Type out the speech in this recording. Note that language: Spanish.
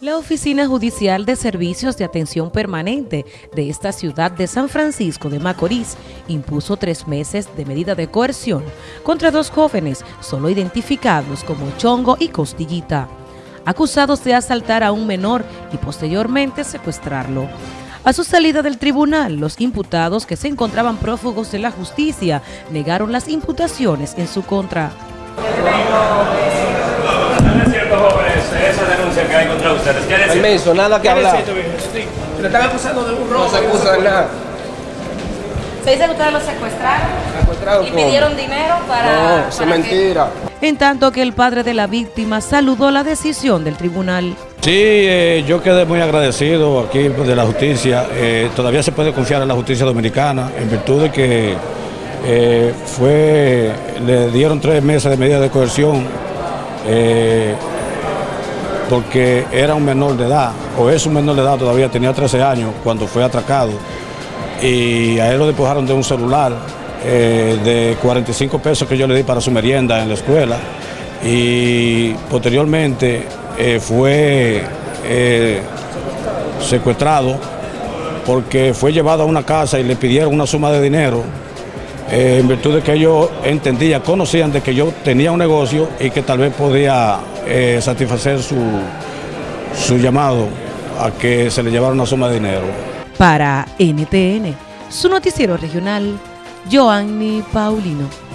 La Oficina Judicial de Servicios de Atención Permanente de esta ciudad de San Francisco de Macorís impuso tres meses de medida de coerción contra dos jóvenes solo identificados como Chongo y Costillita, acusados de asaltar a un menor y posteriormente secuestrarlo. A su salida del tribunal, los imputados que se encontraban prófugos de la justicia negaron las imputaciones en su contra. No es cierto, jóvenes, esa denuncia que hay contra ustedes. ¿Qué decir? Permiso, nada que ¿Qué hablar. Le están acusando de un robo. No se acusa de nada. Se dice que ustedes lo secuestraron ¿Secuestrado y pidieron dinero para... No, es para que- mentira. En tanto que el padre de la víctima saludó la decisión del tribunal. Sí, eh, yo quedé muy agradecido aquí de la justicia. Eh, todavía se puede confiar en la justicia dominicana en virtud de que eh, fue, le dieron tres meses de medida de coerción eh, porque era un menor de edad, o es un menor de edad todavía, tenía 13 años cuando fue atracado. Y a él lo despojaron de un celular eh, de 45 pesos que yo le di para su merienda en la escuela. Y posteriormente eh, fue eh, secuestrado porque fue llevado a una casa y le pidieron una suma de dinero eh, en virtud de que ellos entendían, conocían de que yo tenía un negocio y que tal vez podía eh, satisfacer su, su llamado a que se le llevara una suma de dinero. Para NTN, su noticiero regional, Joanny Paulino.